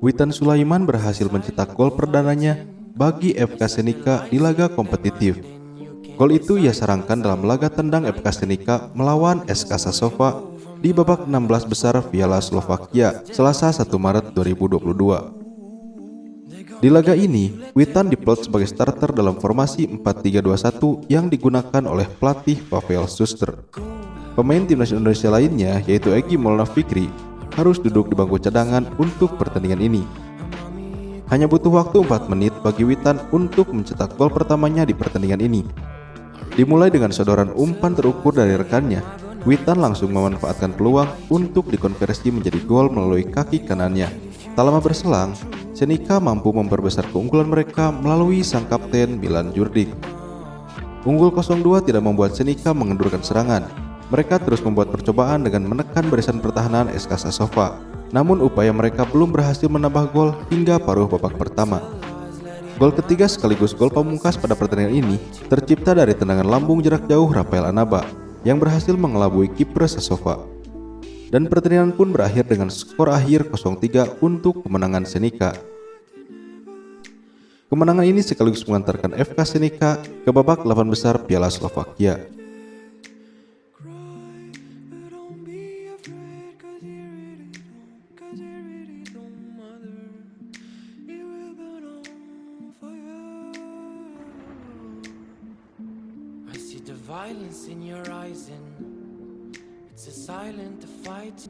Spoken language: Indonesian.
Witan Sulaiman berhasil mencetak gol perdananya bagi FK Senika di laga kompetitif. Gol itu ia sarangkan dalam laga tendang FK Senika melawan SK Sasova di babak 16 besar Piala Slovakia Selasa 1 Maret 2022. Di laga ini, Witan diplot sebagai starter dalam formasi 4-3-2-1 yang digunakan oleh pelatih Pavel Suster. Pemain timnas Indonesia lainnya, yaitu Egi Maulana Fikri, harus duduk di bangku cadangan untuk pertandingan ini. Hanya butuh waktu 4 menit bagi Witan untuk mencetak gol pertamanya di pertandingan ini. Dimulai dengan sodoran umpan terukur dari rekannya, Witan langsung memanfaatkan peluang untuk dikonversi menjadi gol melalui kaki kanannya. Tak lama berselang, Senika mampu memperbesar keunggulan mereka melalui sang kapten Milan Jurdik. Unggul 0-2 tidak membuat Senika mengendurkan serangan. Mereka terus membuat percobaan dengan menekan barisan pertahanan SK Sasova. Namun upaya mereka belum berhasil menambah gol hingga paruh babak pertama. Gol ketiga sekaligus gol pamungkas pada pertandingan ini tercipta dari tendangan lambung jarak jauh Rafael Anaba yang berhasil mengelabui kiper Sasova. Dan pertandingan pun berakhir dengan skor akhir 0-3 untuk kemenangan Senika. Kemenangan ini sekaligus mengantarkan FK Senika ke babak 8 besar Piala Slovakia. Violence in your eyes and it's a silent fight